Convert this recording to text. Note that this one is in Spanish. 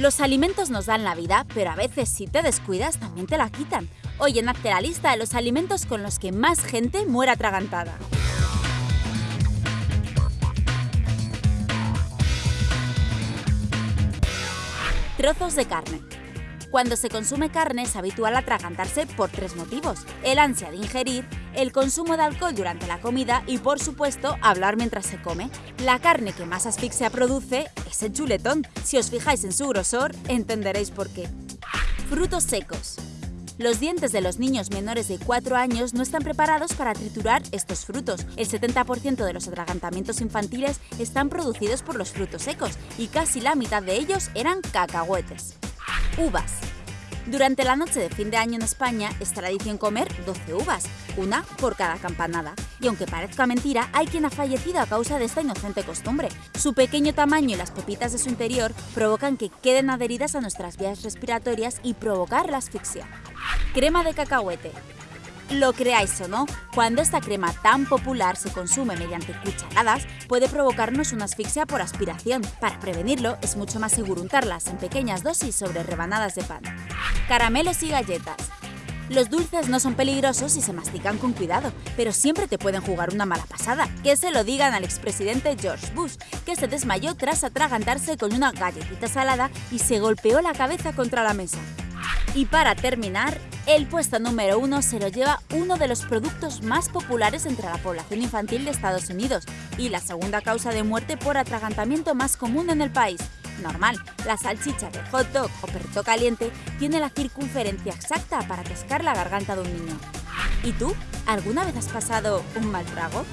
Los alimentos nos dan la vida, pero a veces si te descuidas también te la quitan. Hoy en Hazte la lista de los alimentos con los que más gente muere atragantada. Trozos de carne. Cuando se consume carne es habitual atragantarse por tres motivos. El ansia de ingerir, el consumo de alcohol durante la comida y, por supuesto, hablar mientras se come. La carne que más asfixia produce es el chuletón. Si os fijáis en su grosor, entenderéis por qué. Frutos secos. Los dientes de los niños menores de 4 años no están preparados para triturar estos frutos. El 70% de los atragantamientos infantiles están producidos por los frutos secos y casi la mitad de ellos eran cacahuetes. Uvas. Durante la noche de fin de año en España es tradición comer 12 uvas, una por cada campanada. Y aunque parezca mentira, hay quien ha fallecido a causa de esta inocente costumbre. Su pequeño tamaño y las pepitas de su interior provocan que queden adheridas a nuestras vías respiratorias y provocar la asfixia. Crema de cacahuete. Lo creáis o no, cuando esta crema tan popular se consume mediante cucharadas, puede provocarnos una asfixia por aspiración. Para prevenirlo, es mucho más seguro untarlas en pequeñas dosis sobre rebanadas de pan. Caramelos y galletas. Los dulces no son peligrosos si se mastican con cuidado, pero siempre te pueden jugar una mala pasada. Que se lo digan al expresidente George Bush, que se desmayó tras atragantarse con una galletita salada y se golpeó la cabeza contra la mesa. Y para terminar, el puesto número uno se lo lleva uno de los productos más populares entre la población infantil de Estados Unidos y la segunda causa de muerte por atragantamiento más común en el país. Normal, la salchicha de hot dog o perrito caliente tiene la circunferencia exacta para pescar la garganta de un niño. ¿Y tú? ¿Alguna vez has pasado un mal trago?